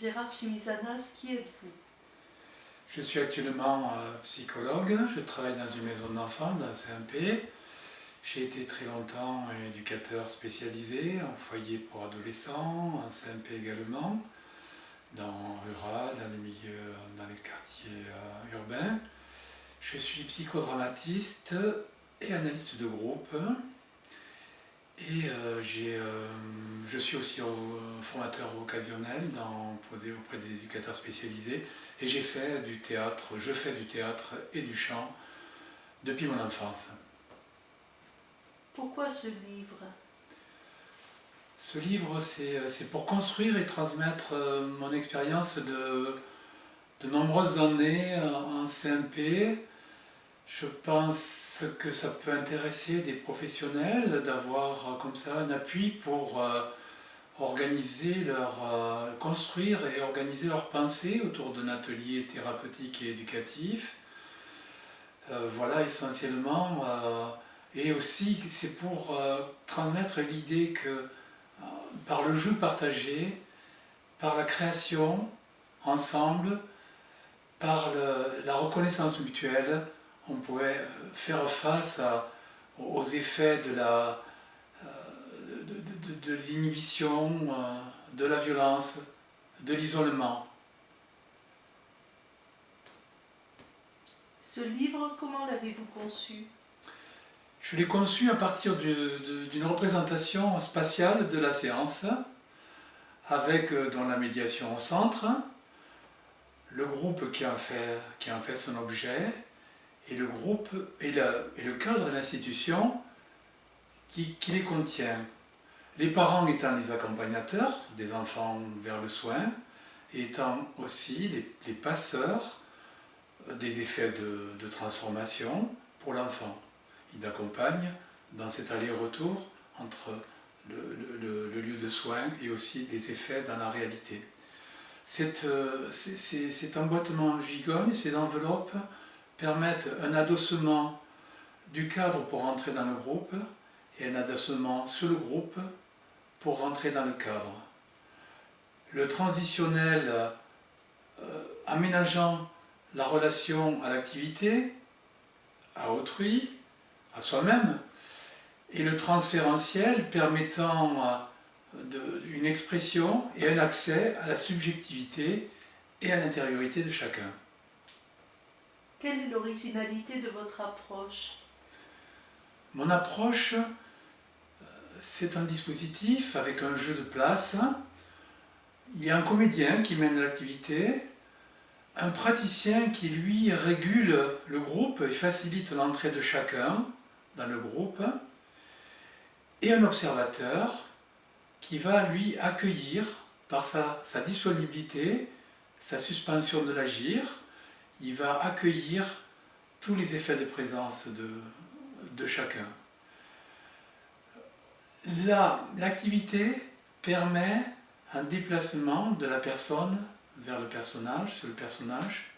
Gérard Chimizanas, qui êtes-vous? Je suis actuellement euh, psychologue, je travaille dans une maison d'enfants, dans CMP. J'ai été très longtemps éducateur spécialisé en foyer pour adolescents, en CMP également, dans rural, dans le milieu, dans les quartiers euh, urbains. Je suis psychodramatiste et analyste de groupe. Et euh, euh, je suis aussi formateur occasionnel dans, auprès des éducateurs spécialisés et j'ai fait du théâtre, je fais du théâtre et du chant depuis mon enfance. Pourquoi ce livre? Ce livre, c'est pour construire et transmettre euh, mon expérience de, de nombreuses années en CMP, je pense que ça peut intéresser des professionnels d'avoir euh, comme ça un appui pour euh, organiser leur, euh, construire et organiser leur pensée autour d'un atelier thérapeutique et éducatif. voilà essentiellement. et aussi c'est pour transmettre l'idée que par le jeu partagé, par la création ensemble, par la reconnaissance mutuelle, on pourrait faire face aux effets de la euh, de, l'inhibition, euh, de la violence, de l'isolement. Ce livre, comment l'avez-vous conçu? Je l'ai conçu à partir d'une représentation spatiale de la séance, avec euh, dans la médiation au centre, le groupe qui en fait, qui en fait son objet, et le groupe et, le cadre de l'institution qui, les contient. Les parents étant les accompagnateurs des enfants vers le soin, étant aussi les, passeurs des effets de, transformation pour l'enfant. Ils accompagnent dans cet aller-retour entre le, lieu de soins et aussi les effets dans la réalité. Cet, euh, cet emboîtement gigogne, ces enveloppes, permettent un adossement du cadre pour rentrer dans le groupe et un adossement sur le groupe pour rentrer dans le cadre. Le transitionnel euh, aménageant la relation à l'activité, à autrui, à soi-même, et le transférentiel permettant euh, une expression et un accès à la subjectivité et à l'intériorité de chacun. Quelle est l'originalité de votre approche? Mon approche, euh, c'est un dispositif avec un jeu de place. Il y a un comédien qui mène l'activité, un praticien qui lui régule le groupe et facilite l'entrée de chacun dans le groupe, et un observateur qui va lui accueillir par sa, sa disponibilité, sa suspension de l'agir, il va accueillir tous les effets de présence de, chacun. L'activité permet un déplacement de la personne vers le personnage, sur le personnage.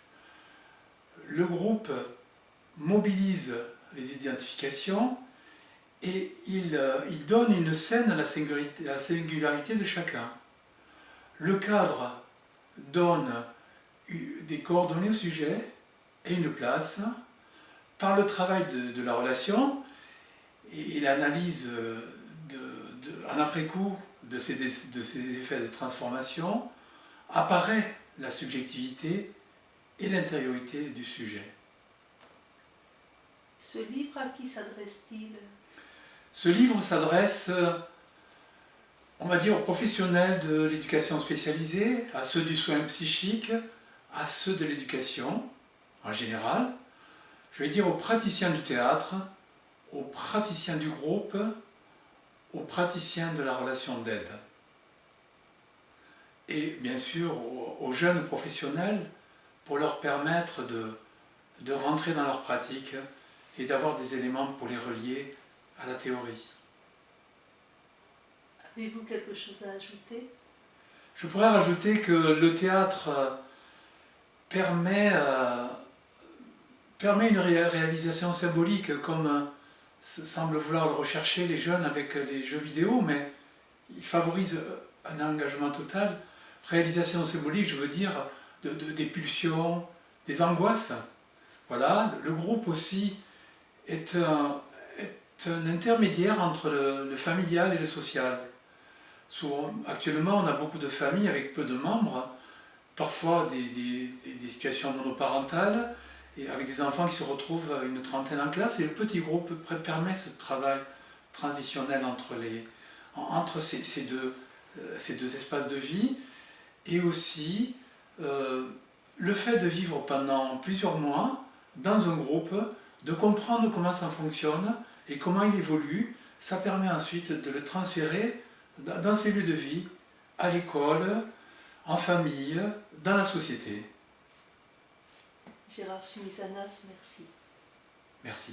Le groupe mobilise les identifications et il, il donne une scène à la singularité de chacun. Le cadre donne des coordonnées au sujet et une place par le travail de, la relation et, l'analyse en après-coup de ces, de ces effets de transformation apparaît la subjectivité et l'intériorité du sujet. Ce livre, à qui s'adresse-t-il? Ce livre s'adresse, on va dire, aux professionnels de l'éducation spécialisée, à ceux du soin psychique, à ceux de l'éducation en général, je vais dire aux praticiens du théâtre, aux praticiens du groupe, aux praticiens de la relation d'aide. Et bien sûr aux, jeunes professionnels pour leur permettre de, de rentrer dans leur pratique et d'avoir des éléments pour les relier à la théorie. Avez-vous quelque chose à ajouter? Je pourrais rajouter que le théâtre permet, euh, permet une réalisation symbolique comme euh, semblent vouloir le rechercher les jeunes avec les jeux vidéo, mais il favorise un engagement total. réalisation symbolique, je veux dire, de, des pulsions, des angoisses. Voilà, le groupe aussi est un, est un intermédiaire entre le, familial et le social. actuellement, on a beaucoup de familles avec peu de membres, parfois des, des, situations monoparentales, et avec des enfants qui se retrouvent une trentaine en classe, et le petit groupe permet ce travail transitionnel entre, les, entre ces, ces, deux, euh, ces deux espaces de vie, et aussi euh, le fait de vivre pendant plusieurs mois dans un groupe, de comprendre comment ça fonctionne et comment il évolue, ça permet ensuite de le transférer dans ses lieux de vie, à l'école, en famille, dans la société. Gérard Chumisanas, merci. Merci.